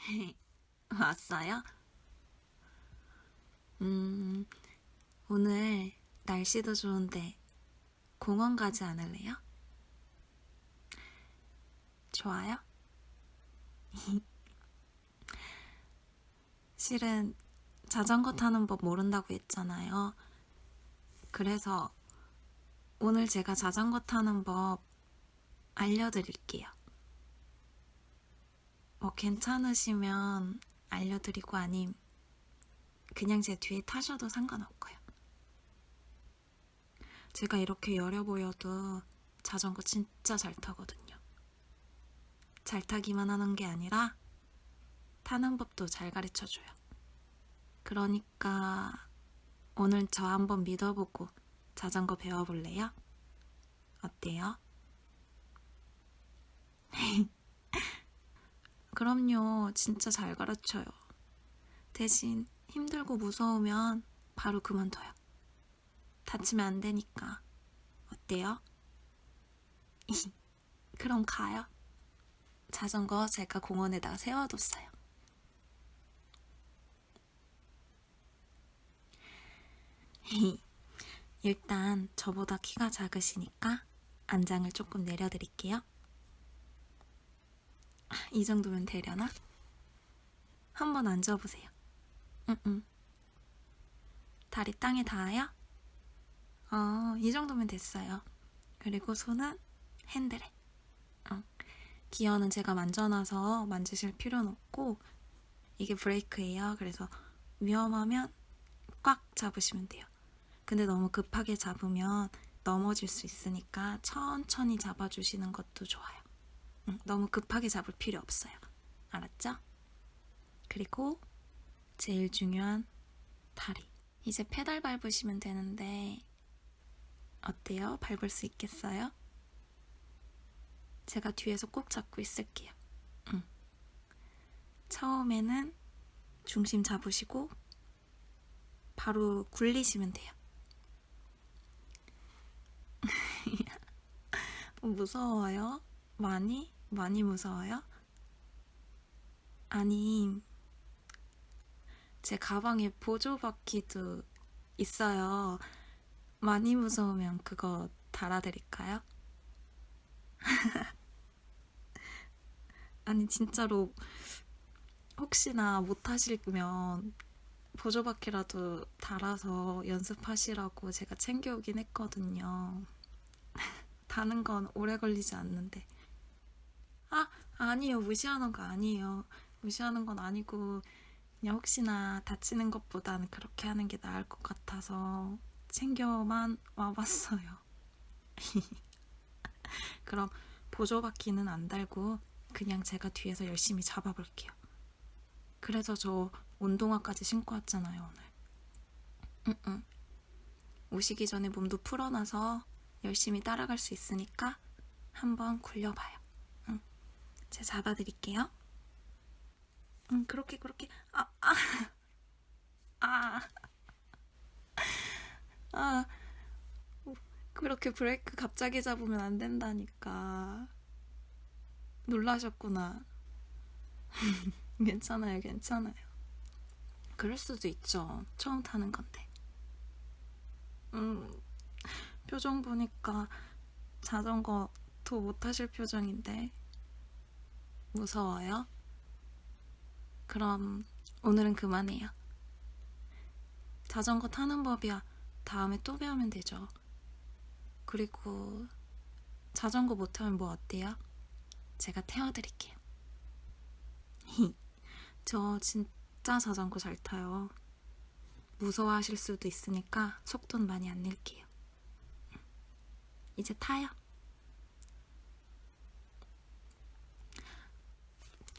왔어요? 음, 오늘 날씨도 좋은데 공원 가지 않을래요? 좋아요? 실은 자전거 타는 법 모른다고 했잖아요. 그래서 오늘 제가 자전거 타는 법 알려드릴게요. 뭐 괜찮으시면 알려드리고 아님 그냥 제 뒤에 타셔도 상관없고요. 제가 이렇게 여려 보여도 자전거 진짜 잘 타거든요. 잘 타기만 하는 게 아니라 타는 법도 잘 가르쳐 줘요. 그러니까 오늘 저 한번 믿어보고 자전거 배워볼래요? 어때요? 그럼요. 진짜 잘 가르쳐요. 대신 힘들고 무서우면 바로 그만둬요. 다치면 안 되니까. 어때요? 그럼 가요. 자전거 제가 공원에다가 세워뒀어요. 일단 저보다 키가 작으시니까 안장을 조금 내려드릴게요. 이 정도면 되려나? 한번 앉아보세요. 응, 응. 다리 땅에 닿아요? 어, 이 정도면 됐어요. 그리고 손은 핸들에. 어. 기어는 제가 만져놔서 만지실 필요는 없고, 이게 브레이크예요. 그래서 위험하면 꽉 잡으시면 돼요. 근데 너무 급하게 잡으면 넘어질 수 있으니까 천천히 잡아주시는 것도 좋아요. 응, 너무 급하게 잡을 필요 없어요. 알았죠? 그리고 제일 중요한 다리. 이제 페달 밟으시면 되는데 어때요? 밟을 수 있겠어요? 제가 뒤에서 꼭 잡고 있을게요. 응. 처음에는 중심 잡으시고 바로 굴리시면 돼요. 무서워요? 많이? 많이 무서워요? 아니, 제 가방에 보조바퀴도 있어요. 많이 무서우면 그거 달아드릴까요? 아니, 진짜로, 혹시나 못하시면 보조바퀴라도 달아서 연습하시라고 제가 챙겨오긴 했거든요. 다는 건 오래 걸리지 않는데. 아, 아니에요. 무시하는 거 아니에요. 무시하는 건 아니고, 그냥 혹시나 다치는 것보다는 그렇게 하는 게 나을 것 같아서 챙겨만 와봤어요. 그럼 보조바퀴는 안 달고 그냥 제가 뒤에서 열심히 잡아볼게요. 그래서 저 운동화까지 신고 왔잖아요, 오늘. 응, 응. 오시기 전에 몸도 풀어놔서 열심히 따라갈 수 있으니까 한번 굴려봐요. 응. 제가 잡아드릴게요. 응, 그렇게, 그렇게. 아, 아. 아. 아. 그렇게 브레이크 갑자기 잡으면 안 된다니까. 놀라셨구나. 괜찮아요, 괜찮아요. 그럴 수도 있죠. 처음 타는 건데. 음, 표정 보니까 자전거 더 못하실 표정인데. 무서워요? 그럼 오늘은 그만해요. 자전거 타는 법이야 다음에 또 배우면 되죠. 그리고 자전거 못하면 뭐 어때요? 제가 태워드릴게요. 저 진짜 자전거 잘 타요. 무서워하실 수도 있으니까 속도는 많이 안 낼게요. 이제 타요.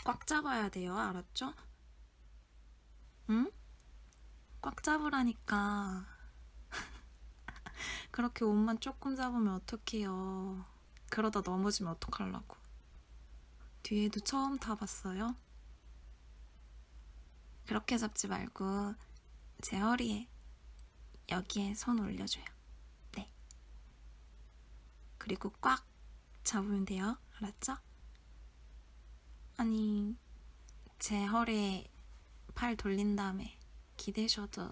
꽉 잡아야 돼요. 알았죠? 응? 꽉 잡으라니까. 그렇게 옷만 조금 잡으면 어떡해요. 그러다 넘어지면 어떡하려고. 뒤에도 처음 타봤어요? 그렇게 잡지 말고 제 허리에 여기에 손 올려줘요. 네. 그리고 꽉 잡으면 돼요. 알았죠? 아니, 제 허리에 팔 돌린 다음에 기대셔도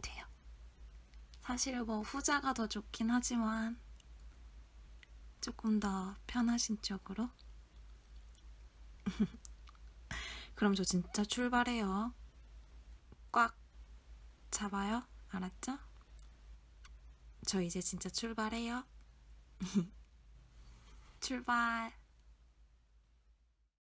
돼요. 사실 뭐 후자가 더 좋긴 하지만 조금 더 편하신 쪽으로. 그럼 저 진짜 출발해요. 꽉 잡아요. 알았죠? 저 이제 진짜 출발해요. 출발.